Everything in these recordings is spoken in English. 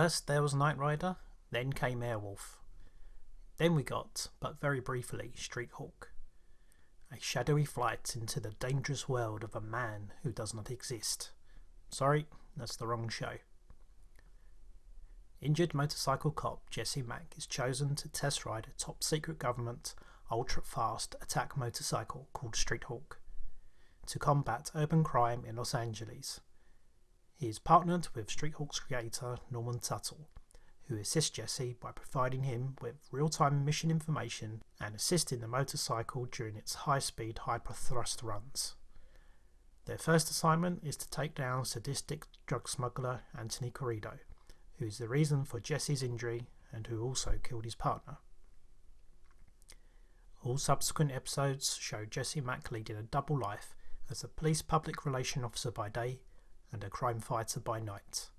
First there was Knight Rider, then came Airwolf. Then we got, but very briefly, Street Hawk. A shadowy flight into the dangerous world of a man who does not exist. Sorry, that's the wrong show. Injured motorcycle cop Jesse Mach is chosen to test ride a top secret government ultra fast attack motorcycle called Street Hawk to combat urban crime in Los Angeles. He is partnered with Street Hawk's creator Norman Tuttle, who assists Jesse by providing him with real time mission information and assisting the motorcycle during its high speed hyper thrust runs. Their first assignment is to take down sadistic drug smuggler Anthony Corrido who is the reason for Jesse's injury and who also killed his partner. All subsequent episodes show Jesse Mach leading a double life as a police public relation officer by day and a crime fighter by night.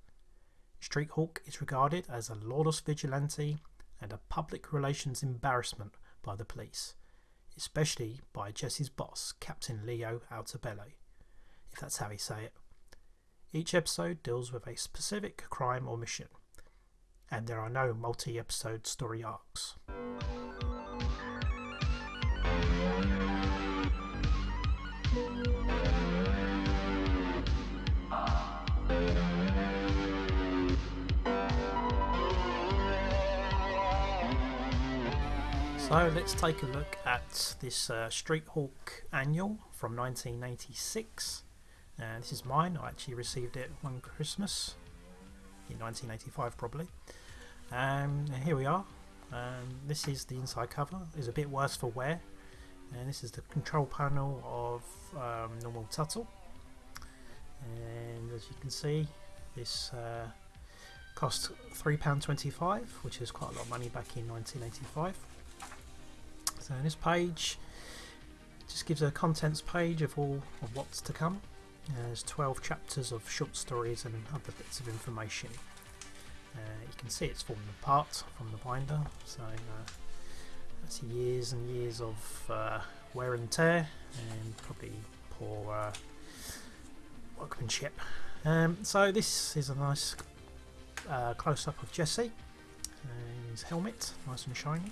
Street Hawk is regarded as a lawless vigilante and a public relations embarrassment by the police, especially by Jesse's boss, Captain Leo Altobelli, if that's how he say it. Each episode deals with a specific crime or mission, and there are no multi episode story arcs. So let's take a look at this uh, Street Hawk annual from 1986. Uh, this is mine. I actually received it one Christmas in 1985, probably. Um, here we are. Um, this is the inside cover. It's a bit worse for wear. And this is the control panel of um, Norman Tuttle. And as you can see, this uh, cost £3.25, which is quite a lot of money back in 1985. So this page just gives a contents page of all of what's to come. There's 12 chapters of short stories and other bits of information. Uh, you can see it's fallen apart from the binder, so uh, that's years and years of uh, wear and tear and probably poor uh, workmanship. Um, so this is a nice uh, close-up of Jesse, his helmet, nice and shiny.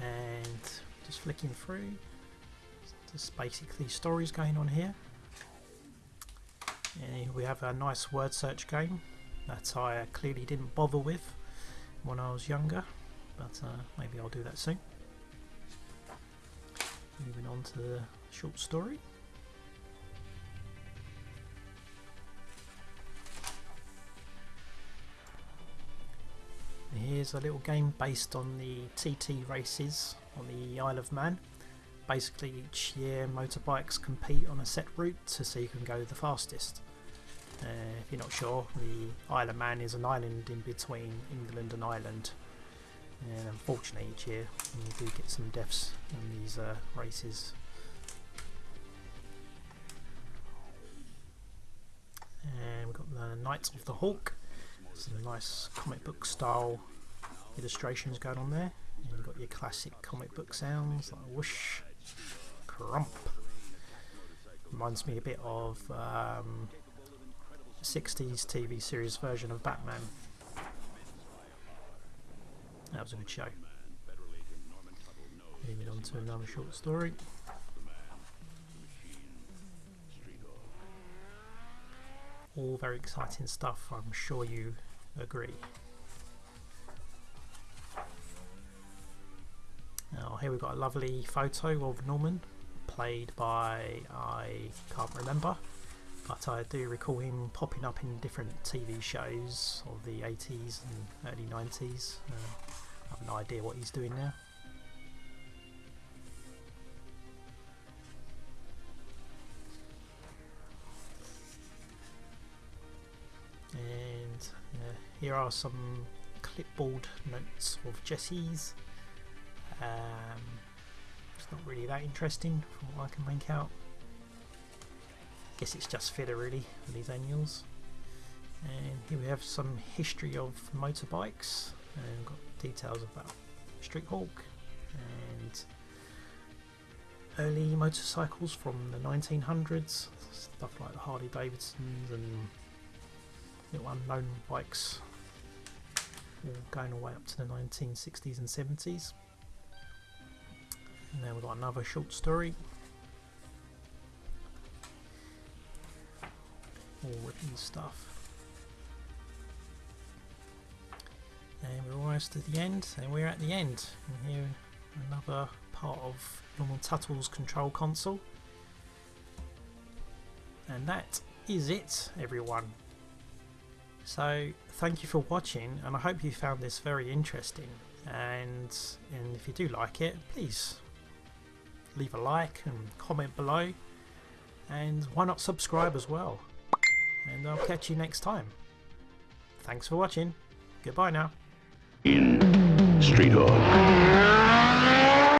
And just flicking through, just basically stories going on here. And we have a nice word search game that I clearly didn't bother with when I was younger, but uh, maybe I'll do that soon. Moving on to the short story. Here's a little game based on the TT races on the Isle of Man basically each year motorbikes compete on a set route to see who can go the fastest. Uh, if you're not sure, the Isle of Man is an island in between England and Ireland. And unfortunately each year we do get some deaths in these uh, races. And we've got the Knights of the Hawk. Some nice comic book style illustrations going on there. And you've got your classic comic book sounds like whoosh, Crump. Reminds me a bit of um, 60s TV series version of Batman. That was a good show. Moving on to another short story. All very exciting stuff, I'm sure you agree. Now here we've got a lovely photo of Norman, played by, I can't remember, but I do recall him popping up in different TV shows of the 80s and early 90s. Uh, I have no idea what he's doing now. And uh, here are some clipboard notes of Jesse's um, it's not really that interesting from what I can make out. I guess it's just filler really for these annuals. And here we have some history of motorbikes and got details about Street Hawk and early motorcycles from the 1900s, stuff like the Harley Davidsons and little unknown bikes, all going all the way up to the 1960s and 70s. And we've got another short story. All written stuff. And we're almost at the end, and we're at the end. And here another part of Norman Tuttle's control console. And that is it, everyone. So, thank you for watching, and I hope you found this very interesting. And, and if you do like it, please leave a like and comment below. And why not subscribe as well? And I'll catch you next time. Thanks for watching. Goodbye now in Street Hawk.